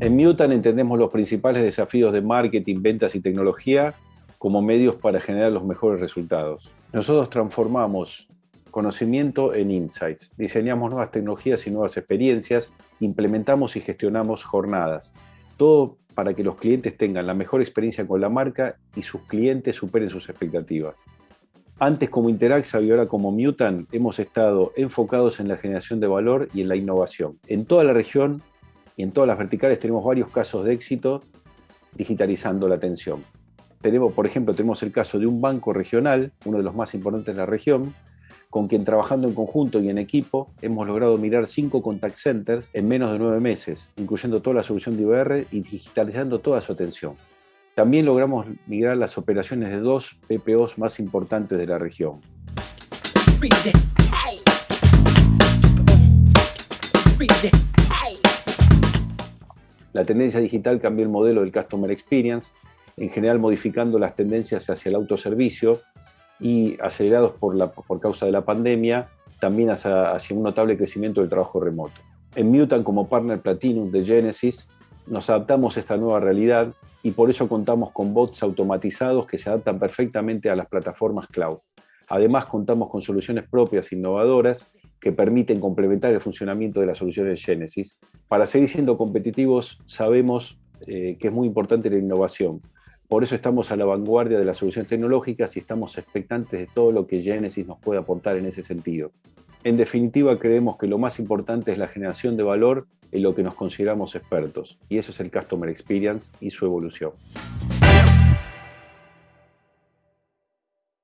En Mutan entendemos los principales desafíos de marketing, ventas y tecnología como medios para generar los mejores resultados. Nosotros transformamos conocimiento en insights, diseñamos nuevas tecnologías y nuevas experiencias, implementamos y gestionamos jornadas. Todo para que los clientes tengan la mejor experiencia con la marca y sus clientes superen sus expectativas. Antes como Interaxa y ahora como Mutan hemos estado enfocados en la generación de valor y en la innovación. En toda la región y en todas las verticales tenemos varios casos de éxito digitalizando la atención. Tenemos, por ejemplo, tenemos el caso de un banco regional, uno de los más importantes de la región, con quien trabajando en conjunto y en equipo hemos logrado mirar cinco contact centers en menos de nueve meses, incluyendo toda la solución de IBR y digitalizando toda su atención. También logramos migrar las operaciones de dos PPOs más importantes de la región. La tendencia digital cambió el modelo del Customer Experience, en general modificando las tendencias hacia el autoservicio y acelerados por, la, por causa de la pandemia, también hacia, hacia, un notable crecimiento del trabajo remoto. En Mutant, como partner Platinum de Genesis, nos adaptamos a esta nueva realidad y por eso contamos con bots automatizados que se adaptan perfectamente a las plataformas cloud. Además, contamos con soluciones propias e innovadoras que permiten complementar el funcionamiento de las soluciones Genesis. Para seguir siendo competitivos, sabemos eh, que es muy importante la innovación. Por eso estamos a la vanguardia de las soluciones tecnológicas y estamos expectantes de todo lo que Genesis nos puede aportar en ese sentido. En definitiva, creemos que lo más importante es la generación de valor en lo que nos consideramos expertos, y eso es el Customer Experience y su evolución.